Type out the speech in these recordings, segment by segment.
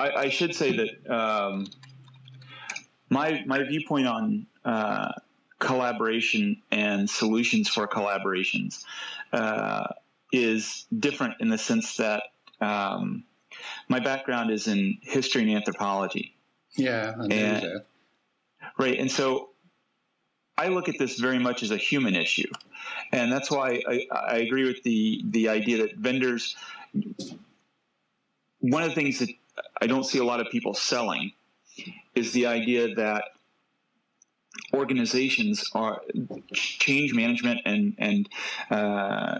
I, I should say that um, my my viewpoint on uh, collaboration and solutions for collaborations uh, is different in the sense that um, my background is in history and anthropology. Yeah, I and. Right, and so I look at this very much as a human issue, and that's why I, I agree with the the idea that vendors. One of the things that I don't see a lot of people selling is the idea that organizations are change management and and uh,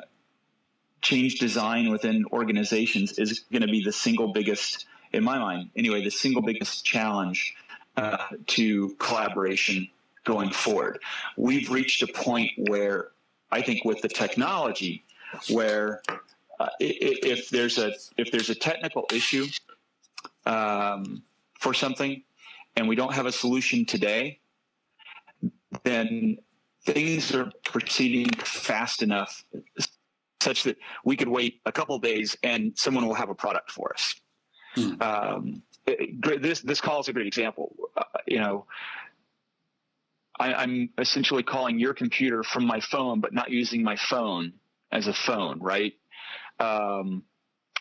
change design within organizations is going to be the single biggest, in my mind, anyway, the single biggest challenge uh, to collaboration going forward. We've reached a point where I think with the technology, where uh, if there's a if there's a technical issue um, for something, and we don't have a solution today, then things are proceeding fast enough such that we could wait a couple days and someone will have a product for us. Hmm. Um, this this call is a great example. Uh, you know, I, am essentially calling your computer from my phone, but not using my phone as a phone, right? Um,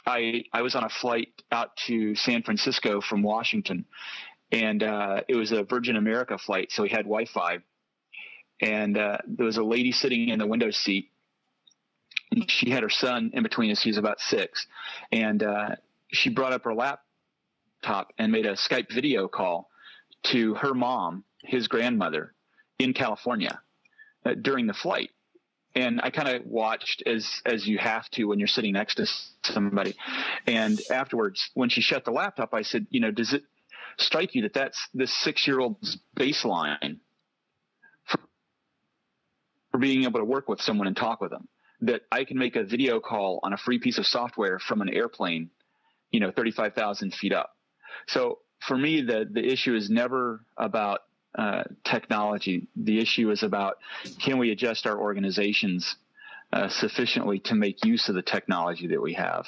I I was on a flight out to San Francisco from Washington, and uh, it was a Virgin America flight, so we had Wi-Fi. And uh, there was a lady sitting in the window seat. She had her son in between us. He was about six, and uh, she brought up her laptop and made a Skype video call to her mom, his grandmother, in California uh, during the flight. And I kind of watched as as you have to when you're sitting next to somebody. And afterwards, when she shut the laptop, I said, you know, does it strike you that that's this six year old's baseline for, for being able to work with someone and talk with them? That I can make a video call on a free piece of software from an airplane, you know, 35,000 feet up. So for me, the, the issue is never about uh, technology. The issue is about can we adjust our organizations uh, sufficiently to make use of the technology that we have.